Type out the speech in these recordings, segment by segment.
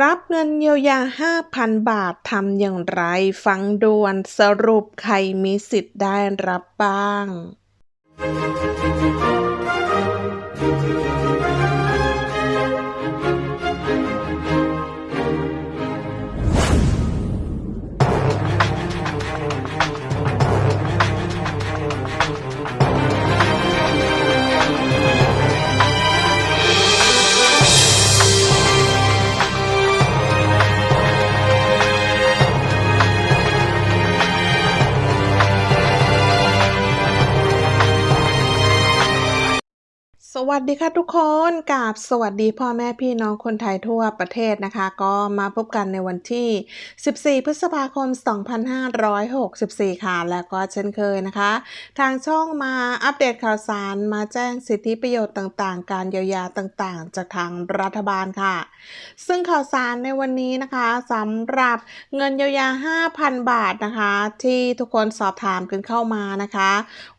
รับเงินเยียวยา 5,000 บาททำอย่างไร ฟังด่วนสรุปใครมีสิทธิ์ได้รับบ้าง สวัสดีค่ะทุกคนกราบสวัสดีพ่อแม่พี่น้องคนไทยทั่วประเทศนะคะ ก็มาพบกันในวันที่ 14 พฤษภาคม 2564 ค่ะ แล้วก็เช่นเคยนะคะ ทางช่องมาอัปเดตข่าวสารมาแจ้งสิทธิประโยชน์ต่างๆ การเยียวยาต่างๆ จากทางรัฐบาลค่ะ ซึ่งข่าวสารในวันนี้นะคะสำหรับเงินเยียวยา 5,000 บาทนะคะ ที่ทุกคนสอบถามกันเข้ามานะคะ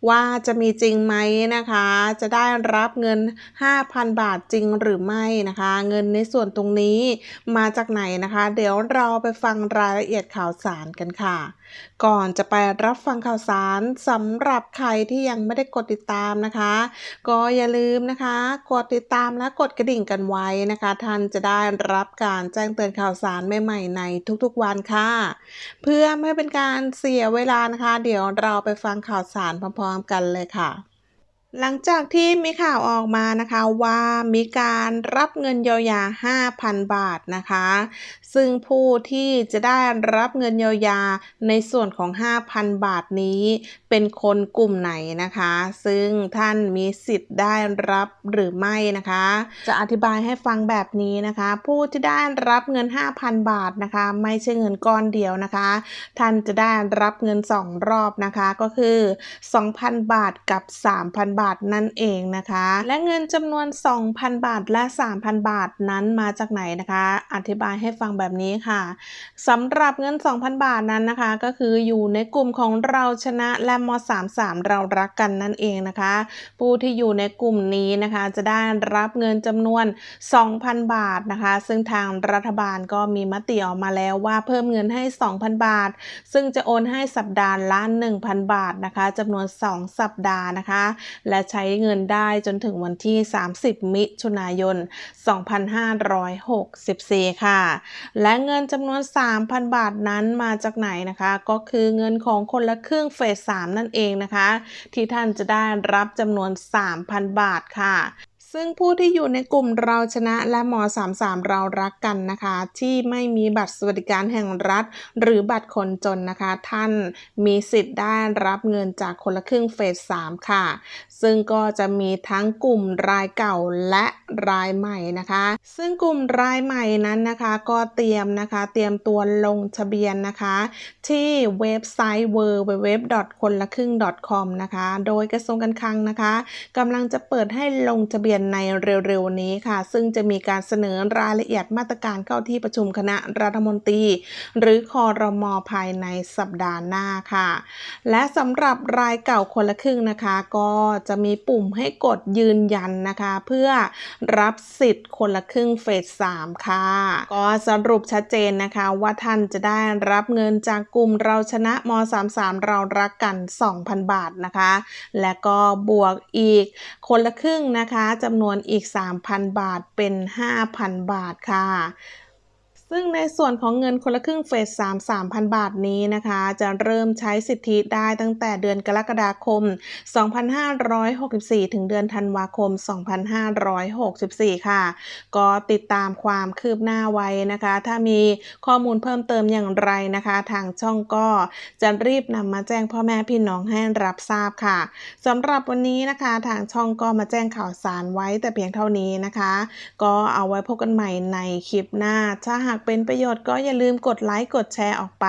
ว่าจะมีจริงไหมนะคะ จะได้รับเงิน 5,000 บาทจริงหรือไม่นะคะ เงินในส่วนตรงนี้มาจากไหนนะคะ เดี๋ยวเราไปฟังรายละเอียดข่าวสารกันค่ะ ก่อนจะไปรับฟังข่าวสารสำหรับใครที่ยังไม่ได้กดติดตามนะคะ ก็อย่าลืมนะคะ กดติดตามและกดกระดิ่งกันไว้นะคะ ท่านจะได้รับการแจ้งเตือนข่าวสารใหม่ๆในทุกๆวันค่ะ เพื่อไม่เป็นการเสียเวลานะคะ เดี๋ยวเราไปฟังข่าวสารพร้อมๆกันเลยค่ะ หลังจากที่มีข่าวออกมานะคะว่ามีการรับเงินเยียวยา 5,000 บาทนะคะ ซึ่งผู้ที่จะได้รับเงินเยียวยาในส่วนของ 5,000 บาทนี้ เป็นคนกลุ่มไหนนะคะ ซึ่งท่านมีสิทธิ์ได้รับหรือไม่นะคะ จะอธิบายให้ฟังแบบนี้นะคะ ผู้ที่ได้รับเงิน 5,000 บาทนะคะ ไม่ใช่เงินก้อนเดียวนะคะ ท่านจะได้รับเงิน 2 รอบนะคะก็คือ 2,000 บาทกับ 3,000 บาทนั่นเองนะคะ และเงินจำนวน 2,000 บาทและ 3,000 บาทนั้นมาจากไหนนะคะ อธิบายให้ฟังแบบนี้ค่ะสำหรับเงิน 2,000 บาทนั้นนะคะ ก็คืออยู่ในกลุ่มของเราชนะและม 33 เรารักกันนั่นเองนะคะ ผู้ที่อยู่ในกลุ่มนี้นะคะ จะได้รับเงินจำนวน 2,000 บาทนะคะ ซึ่งทางรัฐบาลก็มีมติออกมาแล้วว่าเพิ่มเงินให้ 2,000 บาท ซึ่งจะโอนให้สัปดาห์ละ 1,000 บาทนะคะจำนวน 2 สัปดาห์นะคะ และใช้เงินได้จนถึงวันที่ 30 มิถุนายน 2564 ค่ะ และเงินจำนวน 3,000 บาทนั้นมาจากไหนนะคะ ก็คือเงินของคนละครึ่งเฟส 3 นั่นเองนะคะ ที่ท่านจะได้รับจำนวน 3,000 บาทค่ะ ซึ่งผู้ที่อยู่ในกลุ่มเราชนะและม33 เรารักกันนะคะ ที่ไม่มีบัตรสวัสดิการแห่งรัฐ หรือบัตรคนจนนะคะ ท่านมีสิทธิ์ได้รับเงินจากคนละครึ่งเฟส 3 ค่ะ ซึ่งก็จะมีทั้งกลุ่มรายเก่าและรายใหม่นะคะ ซึ่งกลุ่มรายใหม่นั้นนะคะก็เตรียมนะคะ เตรียมตัวลงทะเบียนนะคะ ที่เว็บไซต์ www คนละครึ่ง .com นะคะ โดยกระทรวงการคลังนะคะกำลังจะเปิดให้ลงทะเบียนในเร็วๆนี้ค่ะ ซึ่งจะมีการเสนอรายละเอียดมาตรการเข้าที่ประชุมคณะรัฐมนตรี หรือคอรมอภายในสัปดาห์หน้าค่ะ และสำหรับรายเก่าคนละครึ่งนะคะ ก็จะมีปุ่มให้กดยืนยันนะคะ เพื่อรับสิทธิ์คนละครึ่งเฟส3ค่ะ ก็สรุปชัดเจนนะคะว่าท่านจะได้รับเงินจากกลุ่มเราชนะม 33 เรารักกัน 2,000 บาทนะคะ และก็บวกอีกคนละครึ่งนะคะจำนวนอีก 3,000 บาทเป็น 5,000 บาทค่ะ ซึ่งในส่วนของเงินคนละครึ่งเฟส3 3,000 บาทนี้นะคะ จะเริ่มใช้สิทธิได้ตั้งแต่เดือนกรกฎาคม 2564 ถึงเดือนธันวาคม 2564 ค่ะ ก็ติดตามความคืบหน้าไว้นะคะ ถ้ามีข้อมูลเพิ่มเติมอย่างไรนะคะ ทางช่องก็จะรีบนำมาแจ้งพ่อแม่พี่น้องให้รับทราบค่ะสำหรับวันนี้นะคะ ทางช่องก็มาแจ้งข่าวสารไว้แต่เพียงเท่านี้นะคะ ก็เอาไว้พบกันใหม่ในคลิปหน้าถ้าหากเป็นประโยชน์ก็อย่าลืมกดไลค์กดแชร์ออกไป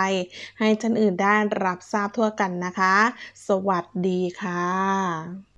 ให้ท่านอื่นได้รับทราบทั่วกันนะคะ สวัสดีค่ะ